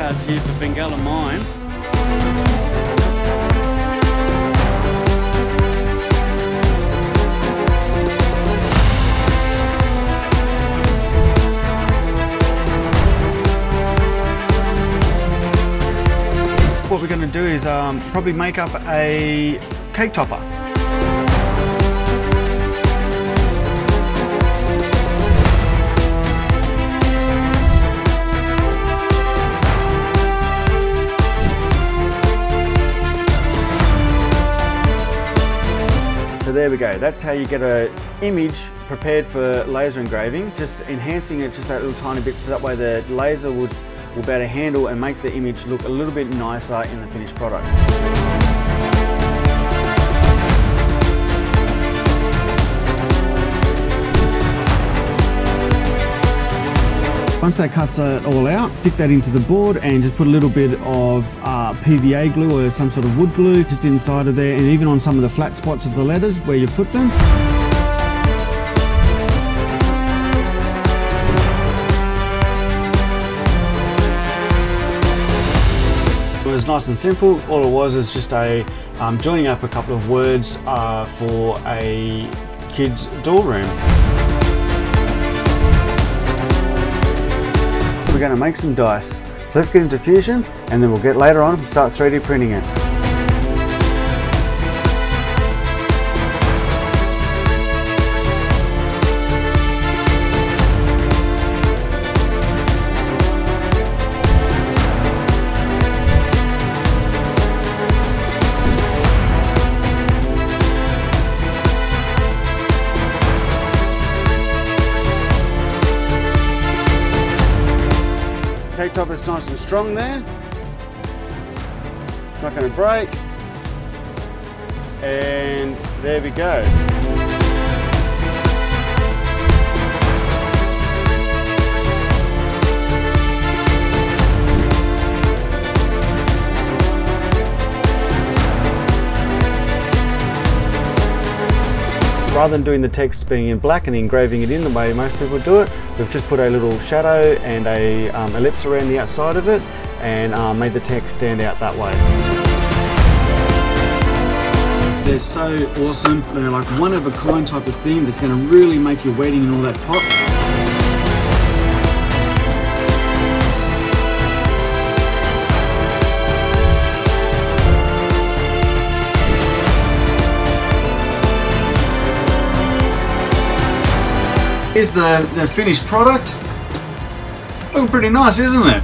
cards here for Bengala Mine. What we're going to do is um, probably make up a cake topper. So there we go, that's how you get an image prepared for laser engraving, just enhancing it just that little tiny bit so that way the laser would, will be able to handle and make the image look a little bit nicer in the finished product. Once that cuts it all out, stick that into the board and just put a little bit of uh, PVA glue or some sort of wood glue just inside of there and even on some of the flat spots of the letters where you put them. It was nice and simple. All it was is just a um, joining up a couple of words uh, for a kid's doll room. We're going to make some dice. So let's get into Fusion and then we'll get later on start 3D printing it. Cake top is nice and strong there. It's not going to break. And there we go. Rather than doing the text being in black and engraving it in the way most people do it, we've just put a little shadow and a um, ellipse around the outside of it and um, made the text stand out that way. They're so awesome. They're like one of a kind type of theme that's going to really make your wedding and all that pop. Here's the, the finished product. Looking pretty nice, isn't it?